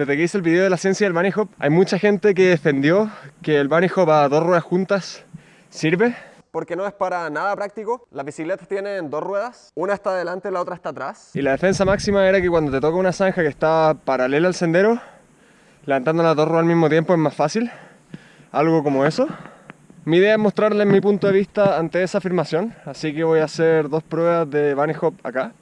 Desde que hice el video de la ciencia del bunny hop, hay mucha gente que defendió que el bunny hop a dos ruedas juntas sirve. Porque no es para nada práctico. Las bicicletas tienen dos ruedas, una está adelante y la otra está atrás. Y la defensa máxima era que cuando te toca una zanja que está paralela al sendero, levantando las dos ruedas al mismo tiempo es más fácil. Algo como eso. Mi idea es mostrarles mi punto de vista ante esa afirmación, así que voy a hacer dos pruebas de bunny hop acá.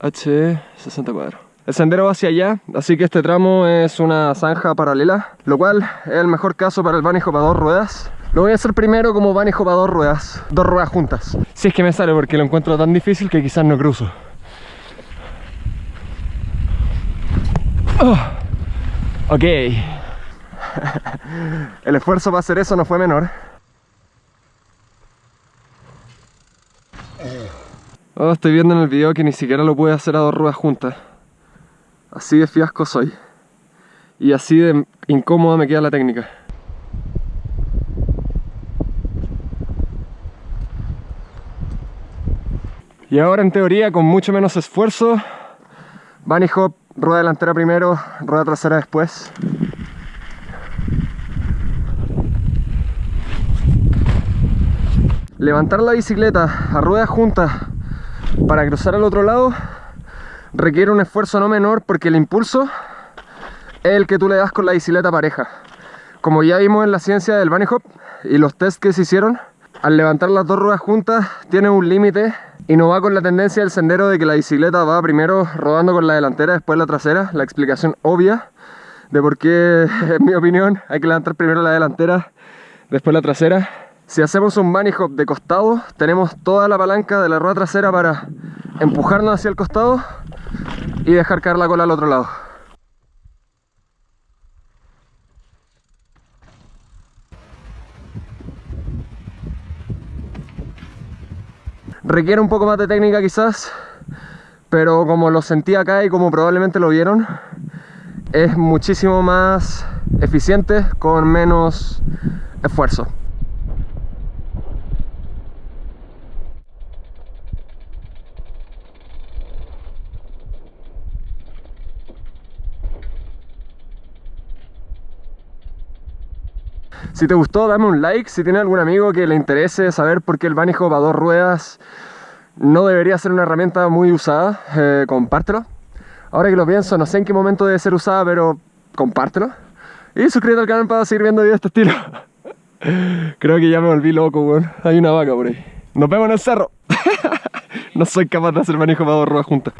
H64 el sendero va hacia allá, así que este tramo es una zanja paralela, lo cual es el mejor caso para el bunny hop a dos ruedas. Lo voy a hacer primero como bunny hop a dos ruedas, dos ruedas juntas. Si es que me sale porque lo encuentro tan difícil que quizás no cruzo. Oh, ok. el esfuerzo para hacer eso no fue menor. Oh, estoy viendo en el video que ni siquiera lo pude hacer a dos ruedas juntas. Así de fiasco soy. Y así de incómoda me queda la técnica. Y ahora en teoría con mucho menos esfuerzo, bunny hop, rueda delantera primero, rueda trasera después. Levantar la bicicleta a ruedas juntas para cruzar al otro lado requiere un esfuerzo no menor porque el impulso es el que tú le das con la bicicleta pareja. Como ya vimos en la ciencia del bunny hop y los test que se hicieron, al levantar las dos ruedas juntas tiene un límite y no va con la tendencia del sendero de que la bicicleta va primero rodando con la delantera, después la trasera. La explicación obvia de por qué, en mi opinión, hay que levantar primero la delantera, después la trasera. Si hacemos un bunny hop de costado, tenemos toda la palanca de la rueda trasera para empujarnos hacia el costado y dejar caer la cola al otro lado. Requiere un poco más de técnica quizás, pero como lo sentí acá y como probablemente lo vieron, es muchísimo más eficiente con menos esfuerzo. Si te gustó, dame un like. Si tienes algún amigo que le interese saber por qué el bunny hop a dos ruedas no debería ser una herramienta muy usada, eh, compártelo. Ahora que lo pienso, no sé en qué momento debe ser usada, pero compártelo. Y suscríbete al canal para seguir viendo videos de este estilo. Creo que ya me volví loco, weón. Hay una vaca por ahí. Nos vemos en el cerro. no soy capaz de hacer manejo para dos ruedas juntas.